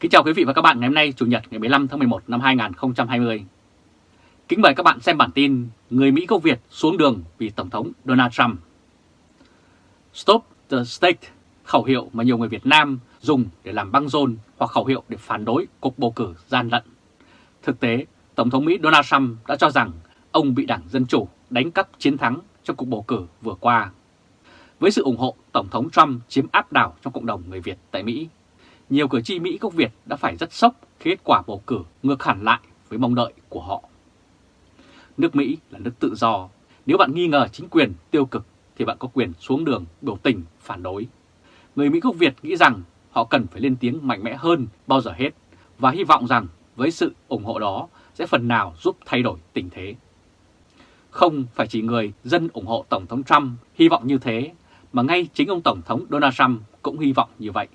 Kính chào quý vị và các bạn ngày hôm nay Chủ nhật ngày 15 tháng 11 năm 2020. Kính mời các bạn xem bản tin Người Mỹ gốc Việt xuống đường vì Tổng thống Donald Trump. Stop the State, khẩu hiệu mà nhiều người Việt Nam dùng để làm băng rôn hoặc khẩu hiệu để phản đối cuộc bầu cử gian lận. Thực tế, Tổng thống Mỹ Donald Trump đã cho rằng ông bị Đảng Dân Chủ đánh cắp chiến thắng trong cuộc bầu cử vừa qua. Với sự ủng hộ, Tổng thống Trump chiếm áp đảo trong cộng đồng người Việt tại Mỹ nhiều cử tri Mỹ gốc Việt đã phải rất sốc khi kết quả bầu cử ngược hẳn lại với mong đợi của họ. Nước Mỹ là nước tự do, nếu bạn nghi ngờ chính quyền tiêu cực thì bạn có quyền xuống đường biểu tình phản đối. Người Mỹ gốc Việt nghĩ rằng họ cần phải lên tiếng mạnh mẽ hơn bao giờ hết và hy vọng rằng với sự ủng hộ đó sẽ phần nào giúp thay đổi tình thế. Không phải chỉ người dân ủng hộ Tổng thống Trump hy vọng như thế, mà ngay chính ông Tổng thống Donald Trump cũng hy vọng như vậy.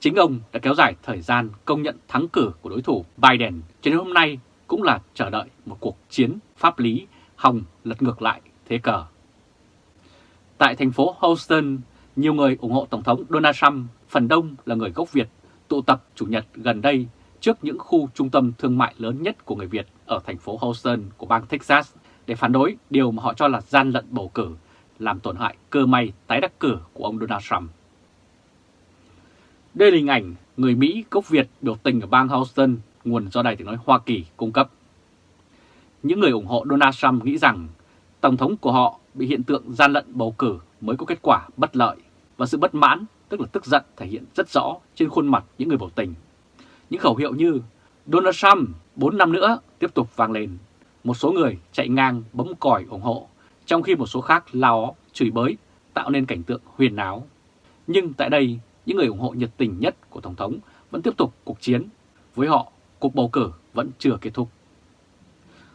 Chính ông đã kéo dài thời gian công nhận thắng cử của đối thủ Biden cho đến hôm nay cũng là chờ đợi một cuộc chiến pháp lý hòng lật ngược lại thế cờ. Tại thành phố Houston, nhiều người ủng hộ Tổng thống Donald Trump, phần đông là người gốc Việt, tụ tập Chủ nhật gần đây trước những khu trung tâm thương mại lớn nhất của người Việt ở thành phố Houston của bang Texas để phản đối điều mà họ cho là gian lận bầu cử, làm tổn hại cơ may tái đắc cử của ông Donald Trump. Đây là hình ảnh người Mỹ gốc Việt biểu tình ở bang Houston, nguồn do Đài tiếng nói Hoa Kỳ cung cấp. Những người ủng hộ Donald Trump nghĩ rằng Tổng thống của họ bị hiện tượng gian lận bầu cử mới có kết quả bất lợi và sự bất mãn, tức là tức giận thể hiện rất rõ trên khuôn mặt những người biểu tình. Những khẩu hiệu như Donald Trump 4 năm nữa tiếp tục vang lên. Một số người chạy ngang bấm còi ủng hộ, trong khi một số khác lao chửi bới, tạo nên cảnh tượng huyền áo. Nhưng tại đây, những người ủng hộ nhiệt tình nhất của Tổng thống vẫn tiếp tục cuộc chiến. Với họ, cuộc bầu cử vẫn chưa kết thúc.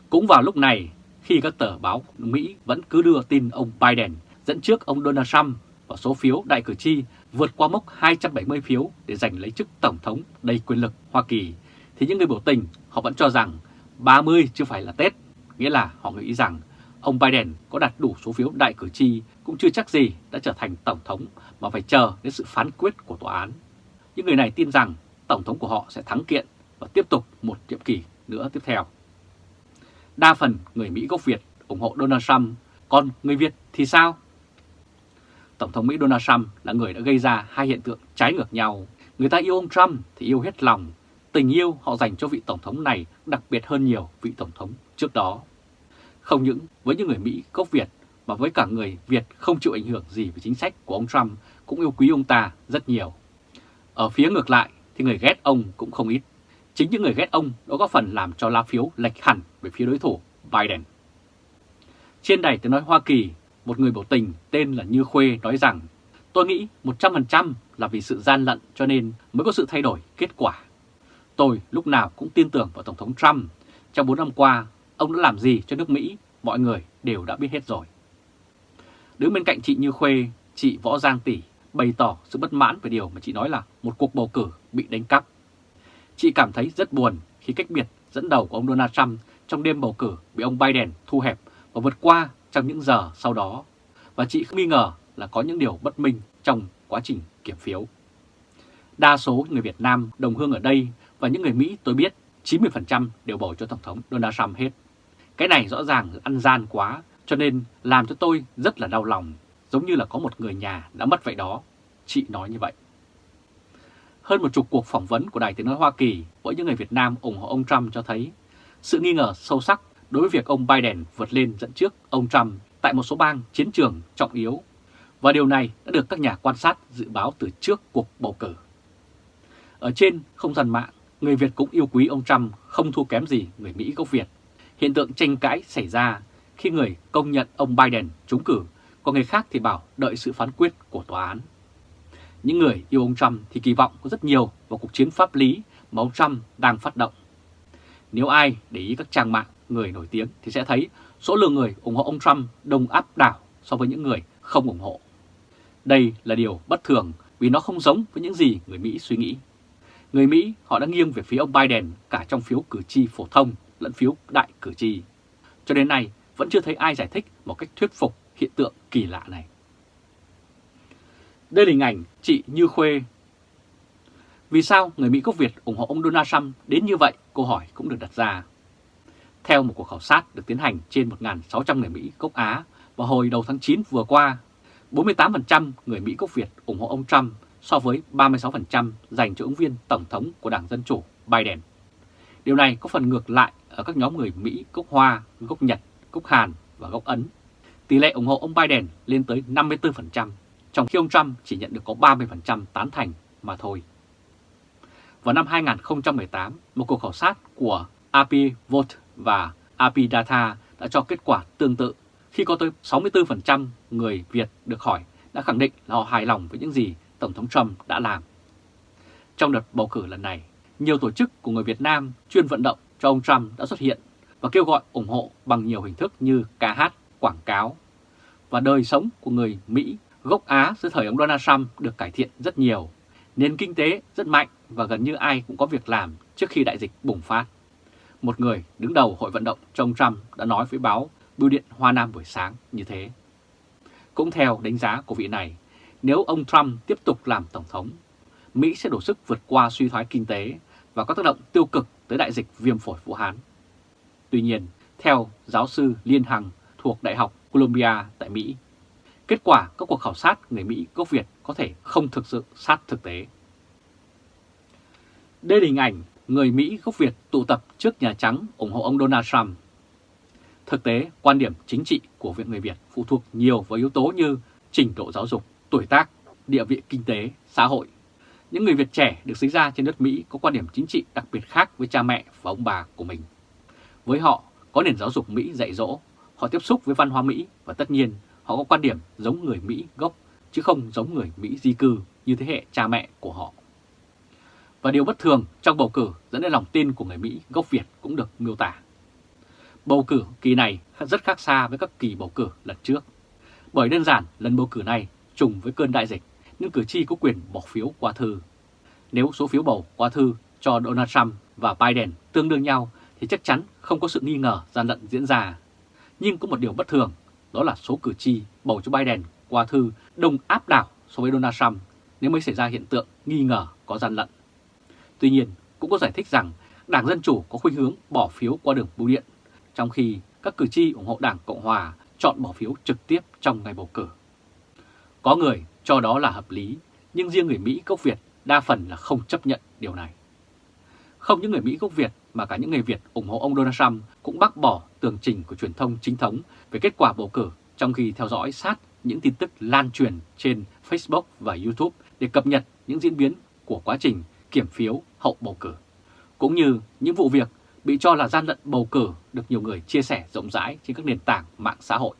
Cũng vào lúc này, khi các tờ báo Mỹ vẫn cứ đưa tin ông Biden dẫn trước ông Donald Trump và số phiếu đại cử tri vượt qua mốc 270 phiếu để giành lấy chức Tổng thống đầy quyền lực Hoa Kỳ, thì những người biểu tình họ vẫn cho rằng 30 chưa phải là Tết, nghĩa là họ nghĩ rằng ông Biden có đạt đủ số phiếu đại cử tri cũng chưa chắc gì đã trở thành Tổng thống mà phải chờ đến sự phán quyết của tòa án. Những người này tin rằng Tổng thống của họ sẽ thắng kiện và tiếp tục một nhiệm kỳ nữa tiếp theo. Đa phần người Mỹ gốc Việt ủng hộ Donald Trump, còn người Việt thì sao? Tổng thống Mỹ Donald Trump là người đã gây ra hai hiện tượng trái ngược nhau. Người ta yêu ông Trump thì yêu hết lòng, tình yêu họ dành cho vị Tổng thống này đặc biệt hơn nhiều vị Tổng thống trước đó. Không những với những người Mỹ gốc Việt mà với cả người Việt không chịu ảnh hưởng gì về chính sách của ông Trump cũng yêu quý ông ta rất nhiều. Ở phía ngược lại thì người ghét ông cũng không ít. Chính những người ghét ông đã có phần làm cho lá phiếu lệch hẳn về phía đối thủ Biden. Trên đài tiếng nói Hoa Kỳ, một người biểu tình tên là Như Khuê nói rằng Tôi nghĩ 100% là vì sự gian lận cho nên mới có sự thay đổi kết quả. Tôi lúc nào cũng tin tưởng vào Tổng thống Trump. Trong 4 năm qua, ông đã làm gì cho nước Mỹ, mọi người đều đã biết hết rồi. Đứng bên cạnh chị Như Khuê, chị Võ Giang Tỷ bày tỏ sự bất mãn về điều mà chị nói là một cuộc bầu cử bị đánh cắp. Chị cảm thấy rất buồn khi cách biệt dẫn đầu của ông Donald Trump trong đêm bầu cử bị ông Biden thu hẹp và vượt qua trong những giờ sau đó. Và chị không nghi ngờ là có những điều bất minh trong quá trình kiểm phiếu. Đa số người Việt Nam đồng hương ở đây và những người Mỹ tôi biết 90% đều bầu cho Tổng thống Donald Trump hết. Cái này rõ ràng ăn gian quá cho nên làm cho tôi rất là đau lòng, giống như là có một người nhà đã mất vậy đó. Chị nói như vậy. Hơn một chục cuộc phỏng vấn của Đài Tiếng Nói Hoa Kỳ với những người Việt Nam ủng hộ ông Trump cho thấy sự nghi ngờ sâu sắc đối với việc ông Biden vượt lên dẫn trước ông Trump tại một số bang chiến trường trọng yếu. Và điều này đã được các nhà quan sát dự báo từ trước cuộc bầu cử. Ở trên không gian mạng, người Việt cũng yêu quý ông Trump không thua kém gì người Mỹ gốc Việt. Hiện tượng tranh cãi xảy ra khi người công nhận ông Biden trúng cử, còn người khác thì bảo đợi sự phán quyết của tòa án. Những người yêu ông Trump thì kỳ vọng có rất nhiều vào cuộc chiến pháp lý mà ông Trump đang phát động. Nếu ai để ý các trang mạng người nổi tiếng thì sẽ thấy số lượng người ủng hộ ông Trump đông áp đảo so với những người không ủng hộ. Đây là điều bất thường vì nó không giống với những gì người Mỹ suy nghĩ. Người Mỹ họ đã nghiêng về phía ông Biden cả trong phiếu cử tri phổ thông lẫn phiếu đại cử tri. Cho đến nay, vẫn chưa thấy ai giải thích một cách thuyết phục hiện tượng kỳ lạ này. Đây là hình ảnh chị Như Khuê. Vì sao người Mỹ gốc Việt ủng hộ ông Donald Trump đến như vậy? Câu hỏi cũng được đặt ra. Theo một cuộc khảo sát được tiến hành trên 1.600 người Mỹ gốc Á vào hồi đầu tháng 9 vừa qua, 48% người Mỹ gốc Việt ủng hộ ông Trump so với 36% dành cho ứng viên Tổng thống của Đảng Dân Chủ Biden. Điều này có phần ngược lại ở các nhóm người Mỹ gốc Hoa, gốc Nhật, gốc Hàn và gốc Ấn. Tỷ lệ ủng hộ ông Biden lên tới 54%, trong khi ông Trump chỉ nhận được có 30% tán thành mà thôi. Vào năm 2018, một cuộc khảo sát của AP Vote và AP Data đã cho kết quả tương tự khi có tới 64% người Việt được hỏi đã khẳng định là họ hài lòng với những gì Tổng thống Trump đã làm. Trong đợt bầu cử lần này, nhiều tổ chức của người Việt Nam chuyên vận động cho ông Trump đã xuất hiện và kêu gọi ủng hộ bằng nhiều hình thức như ca hát, quảng cáo. Và đời sống của người Mỹ gốc Á dưới thời ông Donald Trump được cải thiện rất nhiều. Nền kinh tế rất mạnh và gần như ai cũng có việc làm trước khi đại dịch bùng phát. Một người đứng đầu hội vận động cho ông Trump đã nói với báo Bưu điện Hoa Nam buổi sáng như thế. Cũng theo đánh giá của vị này, nếu ông Trump tiếp tục làm Tổng thống, Mỹ sẽ đổ sức vượt qua suy thoái kinh tế và có tác động tiêu cực tới đại dịch viêm phổi Vũ Hán. Tuy nhiên, theo giáo sư Liên Hằng thuộc Đại học Columbia tại Mỹ, kết quả các cuộc khảo sát người Mỹ gốc Việt có thể không thực sự sát thực tế. Đây là hình ảnh người Mỹ gốc Việt tụ tập trước Nhà Trắng ủng hộ ông Donald Trump. Thực tế, quan điểm chính trị của Viện Người Việt phụ thuộc nhiều vào yếu tố như trình độ giáo dục, tuổi tác, địa vị kinh tế, xã hội. Những người Việt trẻ được sinh ra trên đất Mỹ có quan điểm chính trị đặc biệt khác với cha mẹ và ông bà của mình. Với họ, có nền giáo dục Mỹ dạy dỗ, họ tiếp xúc với văn hóa Mỹ và tất nhiên họ có quan điểm giống người Mỹ gốc chứ không giống người Mỹ di cư như thế hệ cha mẹ của họ. Và điều bất thường trong bầu cử dẫn đến lòng tin của người Mỹ gốc Việt cũng được miêu tả. Bầu cử kỳ này rất khác xa với các kỳ bầu cử lần trước. Bởi đơn giản lần bầu cử này trùng với cơn đại dịch những cử tri có quyền bỏ phiếu qua thư. Nếu số phiếu bầu qua thư cho Donald Trump và Biden tương đương nhau thì chắc chắn không có sự nghi ngờ gian lận diễn ra. Nhưng có một điều bất thường, đó là số cử tri bầu cho Biden qua thư đông áp đảo so với Donald Trump nếu mới xảy ra hiện tượng nghi ngờ có gian lận. Tuy nhiên, cũng có giải thích rằng Đảng Dân Chủ có khuynh hướng bỏ phiếu qua đường bưu điện, trong khi các cử tri ủng hộ Đảng Cộng Hòa chọn bỏ phiếu trực tiếp trong ngày bầu cử. Có người cho đó là hợp lý, nhưng riêng người Mỹ gốc Việt đa phần là không chấp nhận điều này. Không những người Mỹ gốc Việt mà cả những người Việt ủng hộ ông Donald Trump cũng bác bỏ tường trình của truyền thông chính thống về kết quả bầu cử trong khi theo dõi sát những tin tức lan truyền trên Facebook và YouTube để cập nhật những diễn biến của quá trình kiểm phiếu hậu bầu cử, cũng như những vụ việc bị cho là gian lận bầu cử được nhiều người chia sẻ rộng rãi trên các nền tảng mạng xã hội.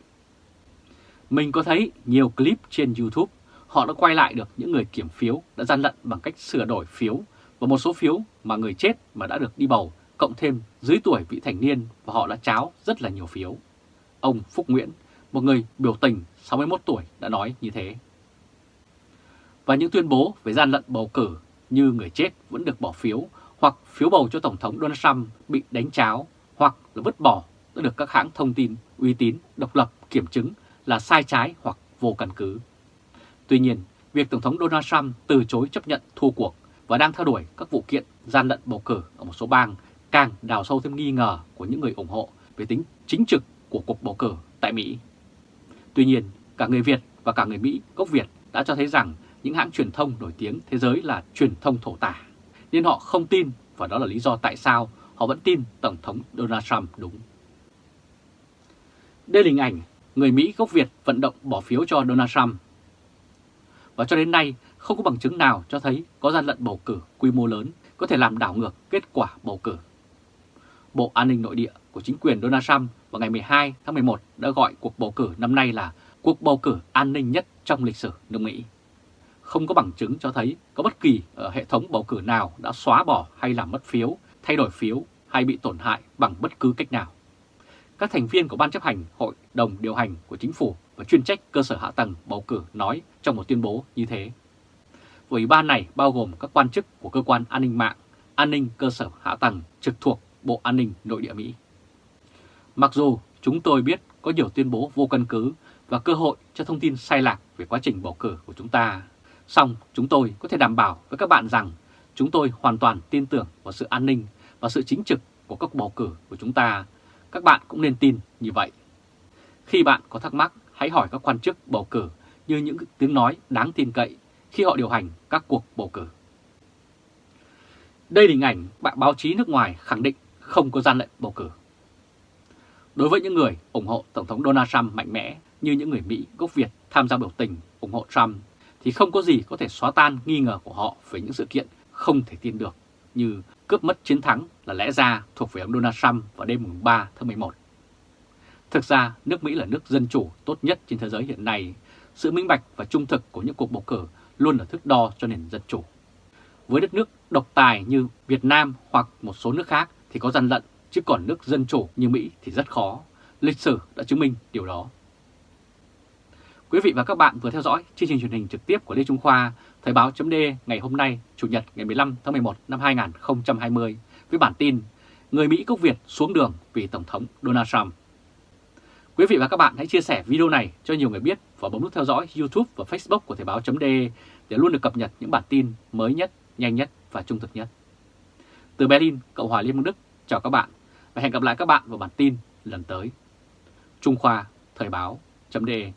Mình có thấy nhiều clip trên YouTube, họ đã quay lại được những người kiểm phiếu đã gian lận bằng cách sửa đổi phiếu và một số phiếu mà người chết mà đã được đi bầu cộng thêm dưới tuổi vị thành niên và họ đã cháo rất là nhiều phiếu. Ông Phúc Nguyễn, một người biểu tình 61 tuổi đã nói như thế. Và những tuyên bố về gian lận bầu cử như người chết vẫn được bỏ phiếu hoặc phiếu bầu cho Tổng thống Donald Trump bị đánh cháo hoặc là vứt bỏ đã được các hãng thông tin uy tín, độc lập kiểm chứng là sai trái hoặc vô căn cứ. Tuy nhiên, việc Tổng thống Donald Trump từ chối chấp nhận thua cuộc và đang theo đuổi các vụ kiện gian lận bầu cử ở một số bang càng đào sâu thêm nghi ngờ của những người ủng hộ về tính chính trực của cuộc bầu cử tại Mỹ. Tuy nhiên, cả người Việt và cả người Mỹ gốc Việt đã cho thấy rằng những hãng truyền thông nổi tiếng thế giới là truyền thông thổ tả, nên họ không tin và đó là lý do tại sao họ vẫn tin Tổng thống Donald Trump đúng. Đây là hình ảnh người Mỹ gốc Việt vận động bỏ phiếu cho Donald Trump. Và cho đến nay, không có bằng chứng nào cho thấy có gian lận bầu cử quy mô lớn có thể làm đảo ngược kết quả bầu cử. Bộ An ninh Nội địa của chính quyền Donald Trump vào ngày 12 tháng 11 đã gọi cuộc bầu cử năm nay là cuộc bầu cử an ninh nhất trong lịch sử nước Mỹ. Không có bằng chứng cho thấy có bất kỳ ở hệ thống bầu cử nào đã xóa bỏ hay làm mất phiếu, thay đổi phiếu hay bị tổn hại bằng bất cứ cách nào. Các thành viên của Ban chấp hành Hội đồng điều hành của chính phủ và chuyên trách cơ sở hạ tầng bầu cử nói trong một tuyên bố như thế. Ủy ban này bao gồm các quan chức của cơ quan an ninh mạng, an ninh cơ sở hạ tầng trực thuộc Bộ An ninh Nội địa Mỹ. Mặc dù chúng tôi biết có nhiều tuyên bố vô căn cứ và cơ hội cho thông tin sai lạc về quá trình bầu cử của chúng ta, song chúng tôi có thể đảm bảo với các bạn rằng chúng tôi hoàn toàn tin tưởng vào sự an ninh và sự chính trực của các bầu cử của chúng ta. Các bạn cũng nên tin như vậy. Khi bạn có thắc mắc, hãy hỏi các quan chức bầu cử như những tiếng nói đáng tin cậy khi họ điều hành các cuộc bầu cử. Đây là hình ảnh bạn báo chí nước ngoài khẳng định không có gian lận bầu cử. Đối với những người ủng hộ Tổng thống Donald Trump mạnh mẽ như những người Mỹ, gốc Việt tham gia biểu tình ủng hộ Trump thì không có gì có thể xóa tan nghi ngờ của họ về những sự kiện không thể tin được như cướp mất chiến thắng là lẽ ra thuộc về ông Donald Trump vào đêm 3 tháng 11. Thực ra, nước Mỹ là nước dân chủ tốt nhất trên thế giới hiện nay. Sự minh bạch và trung thực của những cuộc bầu cử luôn là thước đo cho nền dân chủ. Với đất nước độc tài như Việt Nam hoặc một số nước khác thì có gian lận, chứ còn nước dân chủ như Mỹ thì rất khó. Lịch sử đã chứng minh điều đó. Quý vị và các bạn vừa theo dõi chương trình truyền hình trực tiếp của Lê Trung Khoa, Thời báo chấm ngày hôm nay, Chủ nhật ngày 15 tháng 11 năm 2020, với bản tin Người Mỹ gốc Việt xuống đường vì Tổng thống Donald Trump. Quý vị và các bạn hãy chia sẻ video này cho nhiều người biết và bấm nút theo dõi YouTube và Facebook của Thời Báo .de để luôn được cập nhật những bản tin mới nhất, nhanh nhất và trung thực nhất. Từ Berlin, Cộng hòa Liên bang Đức, chào các bạn và hẹn gặp lại các bạn vào bản tin lần tới. Trung Khoa, Thời Báo .de.